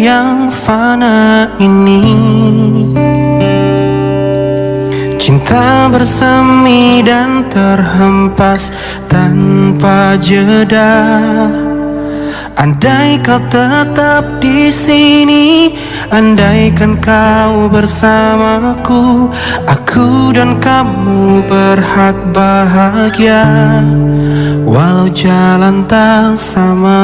yang fana ini. Cinta bersemi dan terhempas tanpa jeda. Andai kau tetap di sini, andaikan kau bersamaku, aku dan kamu berhak bahagia, walau jalan tak sama.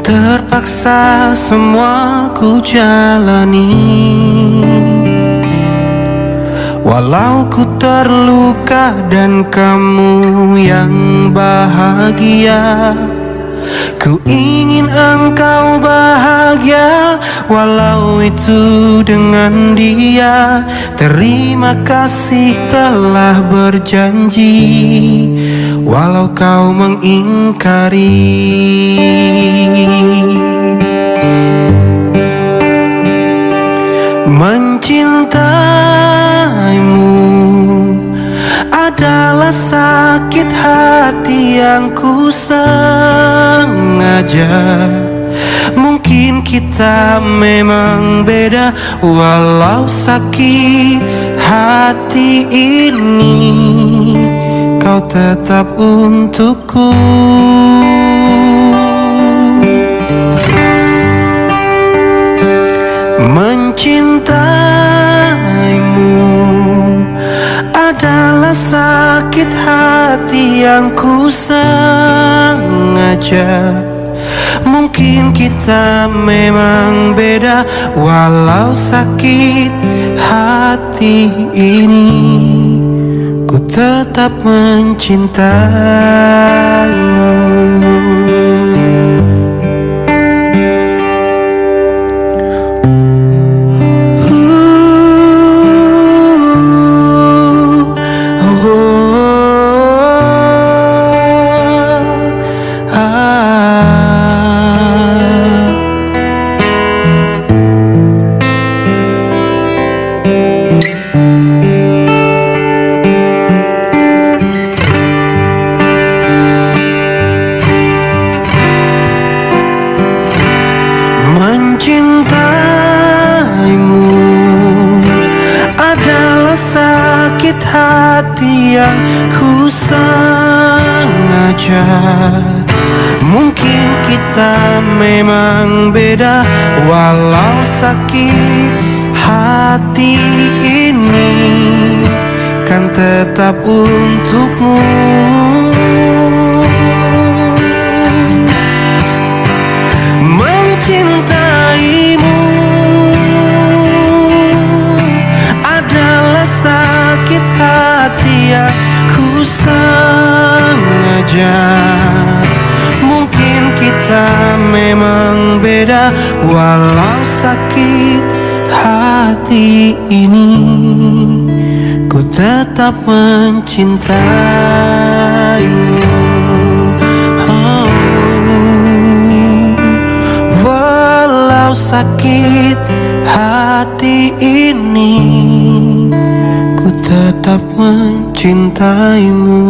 Terpaksa semua ku jalani. Walau ku terluka dan kamu yang bahagia Ku ingin engkau bahagia Walau itu dengan dia. Terima kasih telah berjanji Walau kau mengingkari. Mencintaimu adalah sakit hati yang ku sengaja. Mungkin kita memang beda Walau sakit hati ini. Kau tetap untukku yang ku sengaja. Mungkin kita memang beda Walau sakit hati ini. Ku tetap mencintaimu yang ku sengaja. Mungkin kita memang beda Walau sakit hati ini Kan tetap untukmu sengaja Mungkin kita memang beda Walau sakit hati ini. Ku tetap mencintaimu. Oh. Walau sakit hati ini Ku tetap mencintaimu